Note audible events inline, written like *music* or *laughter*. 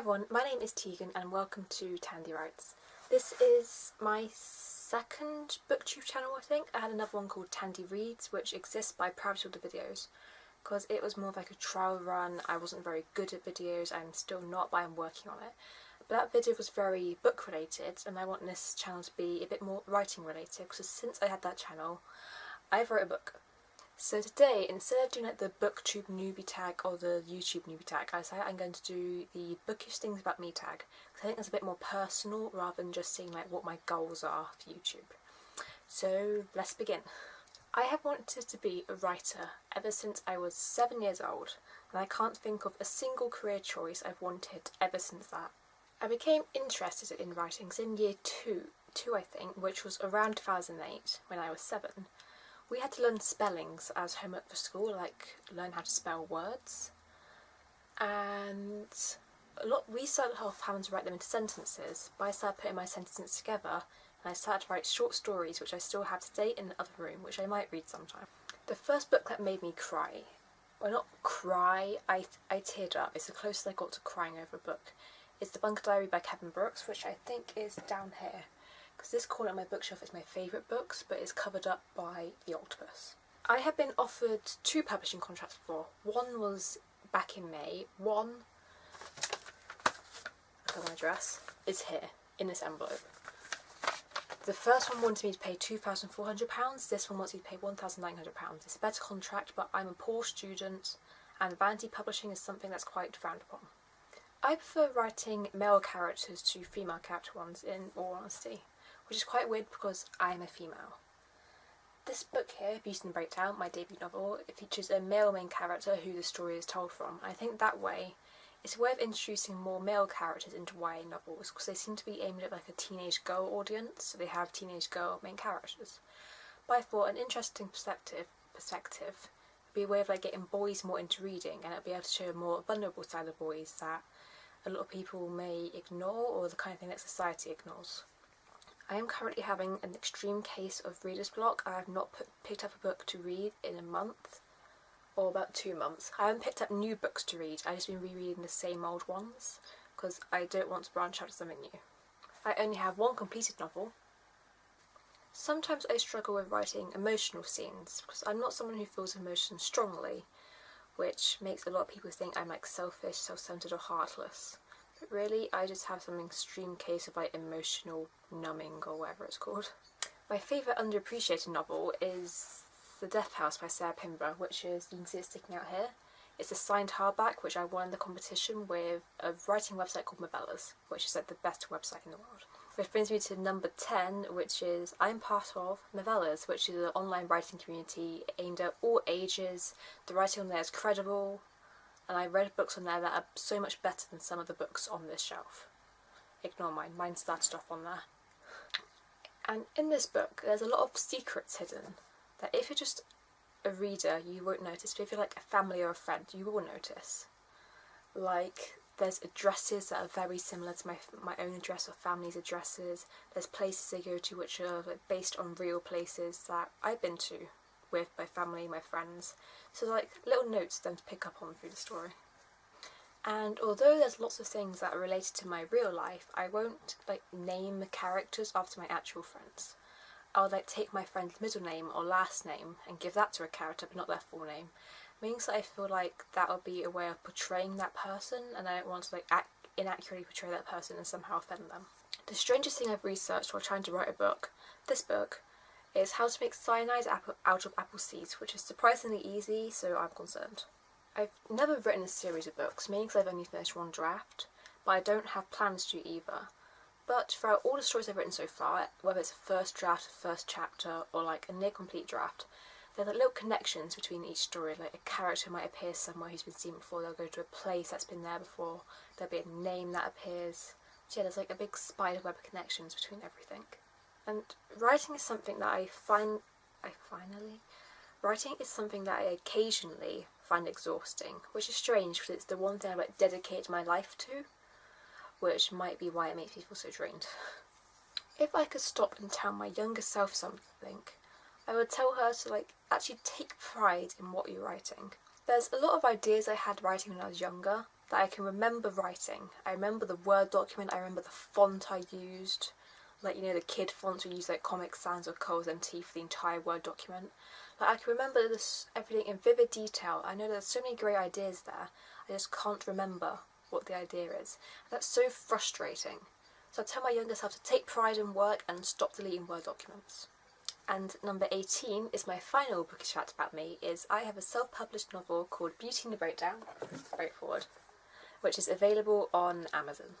everyone, my name is Tegan and welcome to Tandy Writes. This is my second booktube channel I think. I had another one called Tandy Reads which exists by private order videos because it was more of like a trial run. I wasn't very good at videos, I'm still not but I'm working on it. But that video was very book related and I want this channel to be a bit more writing related because since I had that channel I've wrote a book so today, instead of doing like the booktube newbie tag or the YouTube newbie tag, I decided I'm going to do the bookish things about me tag because I think that's a bit more personal rather than just seeing like what my goals are for YouTube. So let's begin. I have wanted to be a writer ever since I was seven years old and I can't think of a single career choice I've wanted ever since that. I became interested in writing in year two, two I think, which was around 2008 when I was seven we had to learn spellings as homework for school, like learn how to spell words. And a lot we started off having to write them into sentences, but I started putting my sentences together and I started to write short stories which I still have today in the other room, which I might read sometime. The first book that made me cry, well not cry, I, I teared up, it's the closest I got to crying over a book, is The Bunker Diary by Kevin Brooks, which I think is down here because this corner of my bookshelf is my favourite books but it's covered up by The Octopus. I have been offered two publishing contracts before. One was back in May, one, look my address, is here in this envelope. The first one wanted me to pay £2,400, this one wants me to pay £1,900. It's a better contract but I'm a poor student and vanity publishing is something that's quite frowned upon. I prefer writing male characters to female character ones in all honesty which is quite weird because I am a female. This book here, Beauty and the Breakdown, my debut novel, it features a male main character who the story is told from. I think that way it's a way of introducing more male characters into YA novels because they seem to be aimed at like a teenage girl audience, so they have teenage girl main characters. But I thought an interesting perspective perspective would be a way of like getting boys more into reading and it'll be able to show a more vulnerable side of boys that a lot of people may ignore or the kind of thing that society ignores. I am currently having an extreme case of reader's block. I have not put, picked up a book to read in a month or about two months. I haven't picked up new books to read, I've just been rereading the same old ones because I don't want to branch out to something new. I only have one completed novel. Sometimes I struggle with writing emotional scenes because I'm not someone who feels emotions strongly, which makes a lot of people think I'm like selfish, self-centered or heartless. Really, I just have some extreme case of like emotional numbing or whatever it's called. My favourite underappreciated novel is The Death House by Sarah Pinborough, which is, you can see it sticking out here. It's a signed hardback which I won the competition with a writing website called Movellas, which is like the best website in the world. Which brings me to number 10, which is I'm part of Movellas, which is an online writing community aimed at all ages. The writing on there is credible, and I read books on there that are so much better than some of the books on this shelf. Ignore mine, mine started off on there. And in this book there's a lot of secrets hidden that if you're just a reader you won't notice, but if you're like a family or a friend you will notice. Like there's addresses that are very similar to my, my own address or family's addresses, there's places I go to which are based on real places that I've been to with my family, my friends. So like little notes for them to pick up on through the story. And although there's lots of things that are related to my real life, I won't like name the characters after my actual friends. I'll like take my friend's middle name or last name and give that to a character but not their full name. Means that I feel like that will be a way of portraying that person and I don't want to like inaccurately portray that person and somehow offend them. The strangest thing I've researched while trying to write a book, this book, is how to make cyanide out of apple seeds, which is surprisingly easy, so I'm concerned. I've never written a series of books, mainly because I've only finished one draft, but I don't have plans to either. But throughout all the stories I've written so far, whether it's a first draft, a first chapter, or like a near complete draft, there are little connections between each story, like a character might appear somewhere who's been seen before, they'll go to a place that's been there before, there'll be a name that appears. So yeah, there's like a big spiderweb of connections between everything. And writing is something that I find, I finally, writing is something that I occasionally find exhausting, which is strange because it's the one thing I like dedicate my life to, which might be why it makes me feel so drained. *laughs* If I could stop and tell my younger self something, I would tell her to like actually take pride in what you're writing. There's a lot of ideas I had writing when I was younger that I can remember writing. I remember the Word document, I remember the font I used, like you know the kid fonts we use like Comic Sans or Curlz MT for the entire Word document. Like I can remember this everything in vivid detail. I know there's so many great ideas there. I just can't remember what the idea is. That's so frustrating. So I tell my younger self to take pride in work and stop deleting Word documents. And number 18 is my final bookish fact about me, is I have a self-published novel called Beauty and the Breakdown, straightforward, which is available on Amazon.